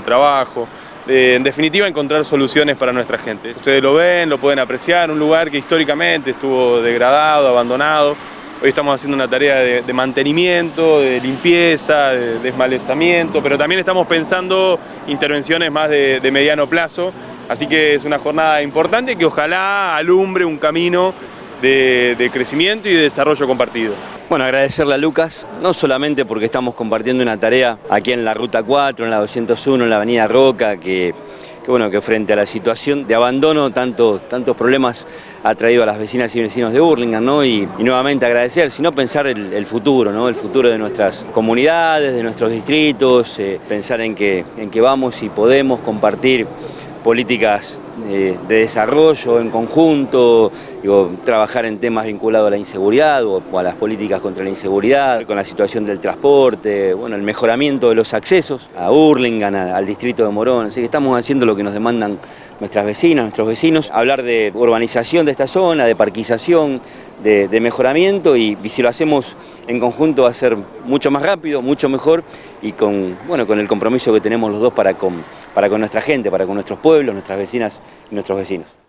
de trabajo, en definitiva encontrar soluciones para nuestra gente. Ustedes lo ven, lo pueden apreciar, un lugar que históricamente estuvo degradado, abandonado. Hoy estamos haciendo una tarea de, mantenimiento, de limpieza, de desmalezamiento, pero también estamos pensando intervenciones más de, mediano plazo, así que es una jornada importante que ojalá alumbre un camino de, crecimiento y de desarrollo compartido. Bueno, agradecerle a Lucas, no solamente porque estamos compartiendo una tarea aquí en la Ruta 4, en la 201, en la Avenida Roca, que, bueno, que frente a la situación de abandono, tantos, tantos problemas ha traído a las vecinas y vecinos de Burlingame, ¿no? Y, nuevamente agradecer, sino pensar el, futuro, ¿no? El futuro de nuestras comunidades, de nuestros distritos, eh, pensar en en que vamos y podemos compartir políticas de desarrollo en conjunto, trabajar en temas vinculados a la inseguridad o, a las políticas contra la inseguridad, con la situación del transporte, bueno, el mejoramiento de los accesos a Urlingan, al distrito de Morón, así que estamos haciendo lo que nos demandan nuestras vecinas, nuestros vecinos, hablar de urbanización de esta zona, de parquización, de, mejoramiento y, si lo hacemos en conjunto va a ser mucho más rápido, mucho mejor y con, bueno, con el compromiso que tenemos los dos para con, para con nuestra gente, para con nuestros pueblos, nuestras vecinas y nuestros vecinos.